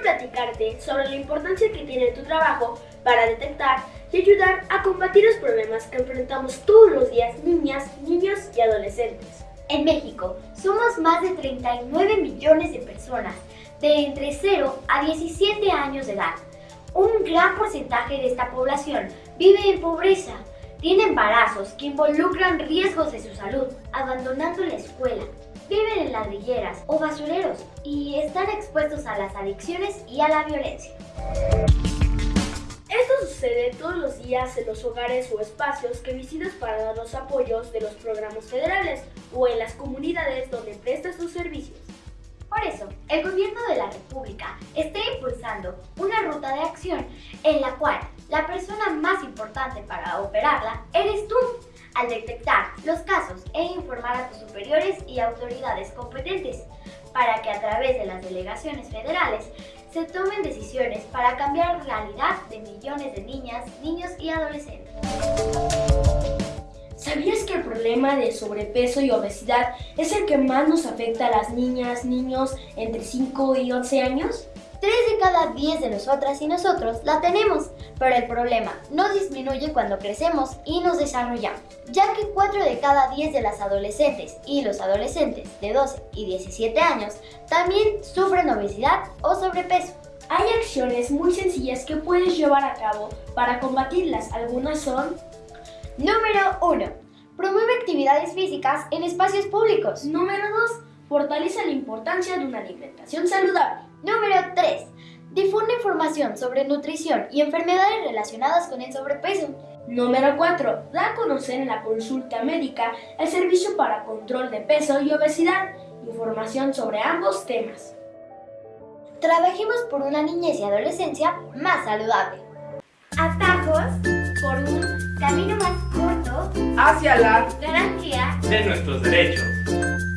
platicarte sobre la importancia que tiene tu trabajo para detectar y ayudar a combatir los problemas que enfrentamos todos los días niñas, niños y adolescentes. En México somos más de 39 millones de personas de entre 0 a 17 años de edad. Un gran porcentaje de esta población vive en pobreza, tiene embarazos que involucran riesgos de su salud, abandonando la escuela, ladrilleras o basureros y están expuestos a las adicciones y a la violencia. Esto sucede todos los días en los hogares o espacios que visitas para dar los apoyos de los programas federales o en las comunidades donde prestas sus servicios. Por eso, el Gobierno de la República está impulsando una ruta de acción en la cual la persona más importante para operarla eres tú, al detectar los casos e informar a tus superiores y autoridades competentes, para que a través de las delegaciones federales se tomen decisiones para cambiar la realidad de millones de niñas, niños y adolescentes. ¿Sabías que el problema de sobrepeso y obesidad es el que más nos afecta a las niñas, niños entre 5 y 11 años? 3 de cada 10 de nosotras y nosotros la tenemos, pero el problema no disminuye cuando crecemos y nos desarrollamos, ya que 4 de cada 10 de las adolescentes y los adolescentes de 12 y 17 años también sufren obesidad o sobrepeso. Hay acciones muy sencillas que puedes llevar a cabo para combatirlas. Algunas son Número 1. Promueve actividades físicas en espacios públicos. Número 2. Fortalece la importancia de una alimentación saludable. Número 3. Difunde información sobre nutrición y enfermedades relacionadas con el sobrepeso. Número 4. Da a conocer en la consulta médica el servicio para control de peso y obesidad. Información sobre ambos temas. Trabajemos por una niñez y adolescencia más saludable. Atajos por un camino más corto hacia la garantía de nuestros derechos.